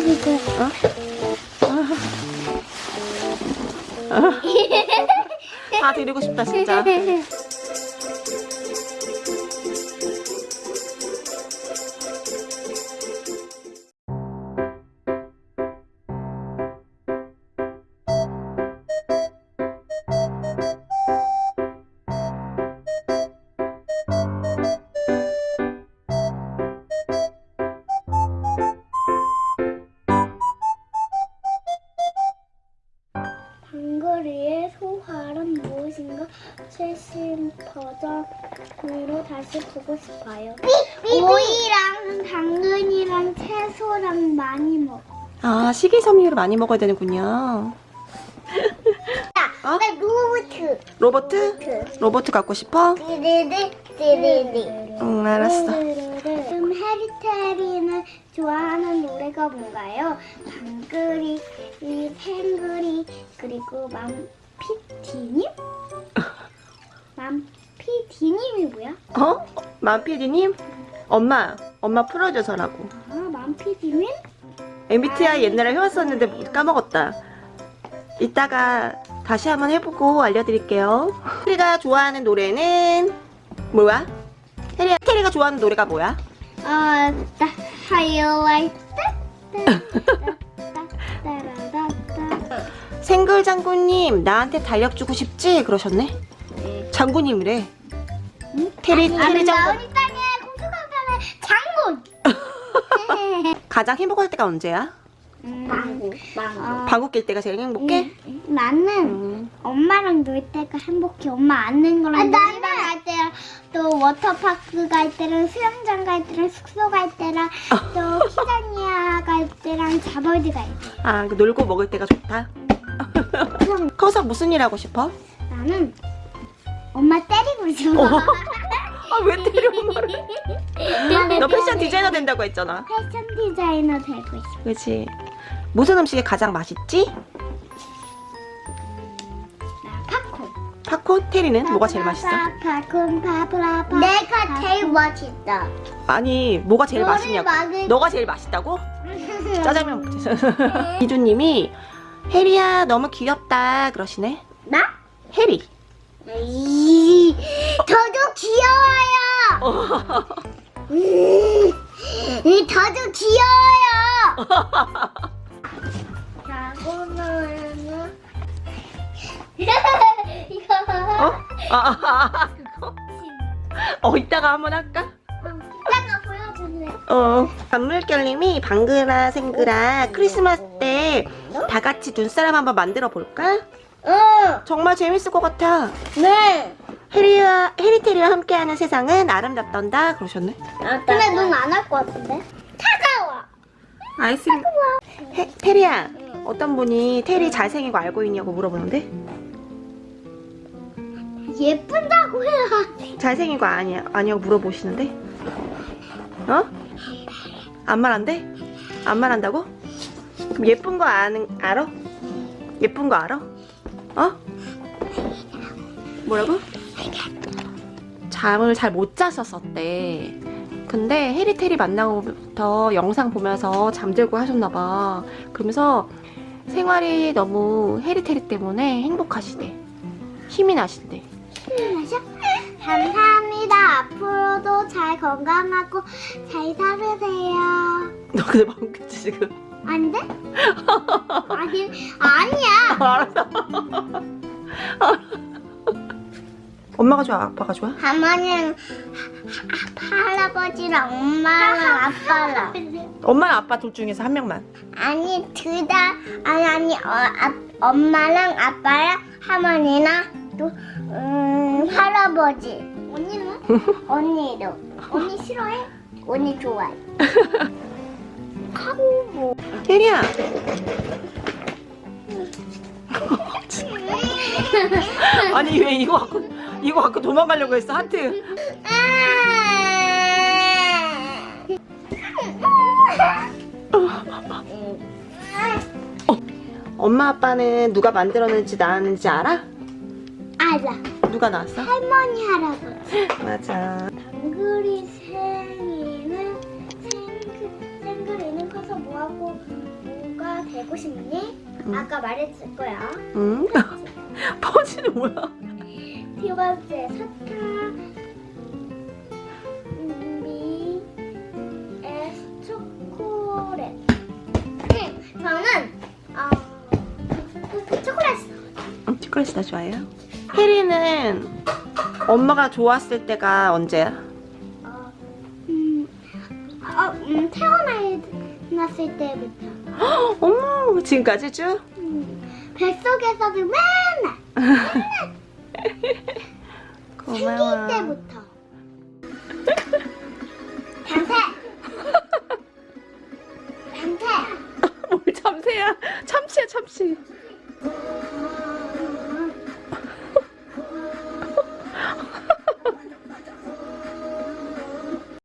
찍어보고. 어? 다 드리고 싶다 진짜. 방글이의 소화란 무엇인가 최신 버전으로 다시 보고 싶어요. 오이랑 당근이랑 채소랑 많이 먹어. 아 식이섬유를 많이 먹어야 되는군요. 어? 나 로봇. 로버트? 로버트 갖고 싶어? 응 알았어. 좋아하는 노래가 뭔가요? 방글이, 이 팽글이, 그리고 맘피디님? 맘피디님이 뭐야? 어? 맘피디님? 엄마 엄마 프로듀서라고. 아, 맘피디님? MBTI 옛날에 해왔었는데 까먹었다. 이따가 다시 한번 해보고 알려드릴게요. 테리가 좋아하는 노래는 뭐야? 테리, 테리가 좋아하는 노래가 뭐야? 아, 나 하이라이트? 생글 장군님 나한테 달력 주고 싶지? 그러셨네. 장군님이래. 테리 테리 장군. 나은이 땅에 공주간판의 장군! 가장 행복할 때가 언제야? 망고, 망고. 방귀 낄 때가 제일 행복해? 나는 음. 엄마랑 놀 때가 행복해. 엄마 안는 거랑 놀이방 갈 때랑 또 워터파크 갈 때랑 수영장 갈 때랑 숙소 갈 때랑 또 키자니아 갈 때랑 자버드 갈 때. 아, 그 놀고 먹을 때가 좋다. 커서 무슨 일 하고 싶어? 나는 엄마 때리고 싶어. 아, 왜 때려 엄마를? 너 패션 디자이너 된다고 했잖아. 패션 디자이너 되고 싶어. 그렇지. 무슨 음식이 가장 맛있지? 팝콘. 팝콘? 테리는 뭐가 제일 맛있어? 팝콘 파브라파. 내가 제일 맛있다. 아니, 뭐가 제일 맛있냐고. 막을- 너가 제일 맛있다고? 짜장면 먹자. 이주님이 혜리야 너무 귀엽다 그러시네. 나? 혜리. 이, 저도 귀여워요. 음, 이, 저도 귀여워요. 아, 아, 아, 그거? 어, 이따가 한번 할까? 이따가 보여줄래. 어. 단물결님이 방글아 생글아 크리스마스 때 다 같이 눈사람 한번 만들어 볼까? 응. 정말 재밌을 것 같아. 네. 해리와 해리테리와 함께하는 세상은 아름답단다 그러셨네. 근데 넌안할 것 같은데? 차가워. 아이스크림. 해, 테리야, 어떤 분이 테리 잘생기고 알고 있냐고 물어보는데 예쁜다고 해야. 잘생긴 거 아니야 아니냐고 물어보시는데 어? 안 말한대? 안 말한다고? 그럼 예쁜 거 아는 알아? 예쁜 거 알아? 어? 뭐라고? 잠을 잘 못 잤었었대. 근데 해리테리 만나고부터 영상 보면서 잠들고 하셨나봐. 그러면서 생활이 너무 해리테리 때문에 행복하시대. 힘이 나신대. 마셔. 감사합니다. 앞으로도 잘 건강하고 잘 살으세요. 너 근데 방금 그치 지금? 안 돼? 아니, 아니야. 알았어. 엄마가 좋아, 아빠가 좋아? 할머니랑 할아버지랑 엄마랑 아빠랑 엄마랑 아빠 둘 중에서 한 명만. 아니 둘 다 아니 아니 어, 아, 엄마랑 아빠랑 할머니랑 또 음, 할아버지 언니는? 언니도 언니 싫어해? 언니 좋아해 카고 혜리야. 아니 왜 이거 갖고 이거 갖고 도망가려고 했어 하트. 엄마 아빠는 누가 만들었는지 나왔는지 알아? 알아 누가 나왔어? 할머니 할아버지 맞아. 당그리 생이는 생, 생그리는 커서 뭐하고 되고 싶니? 응. 아까 말했을 거야. 응? 퍼지는 뭐야? 두 번째 사탕 미 에스 초콜릿. 응, 저는 어 초콜릿. 응, 초콜릿이 더 좋아요. 혜리는 엄마가 좋았을 때가 언제야? 어, 음, 어, 음, 태어났을 때부터. 어머, 지금까지 쭉? 음, 뱃속에서도 맨날 고마워. 생일 때부터. 변태. 변태. 뭘 참새야? 참치야, 참치.